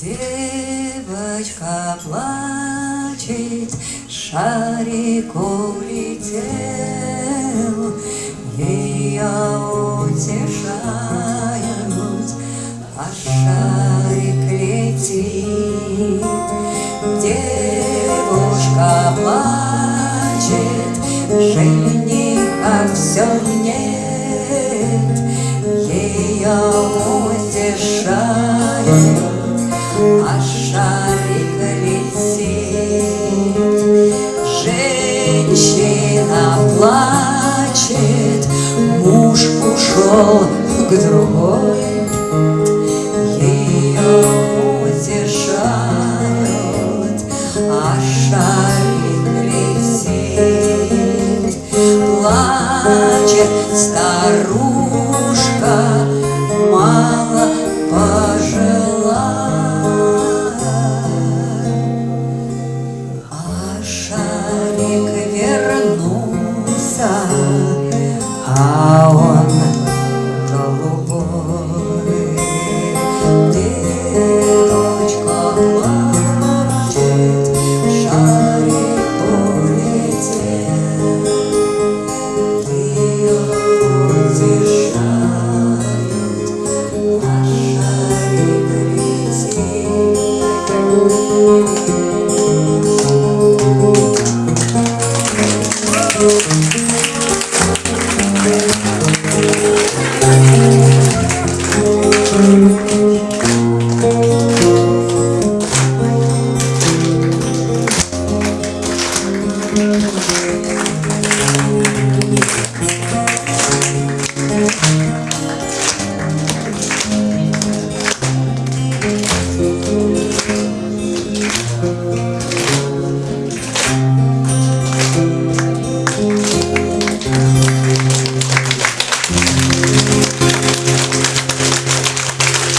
Девочка плачет, шарик улетел, Ее утешают, а шарик летит. Девушка плачет, жениха все нет, Ее утешают, шарик летит. Женщина плачет, муж ушел к другой. Ее утешают, а шарик летит. Плачет старуха. небеса, а он голубой. Ты, дочка, плачет, шарик улетел. Ты его утешает, а шарик летит.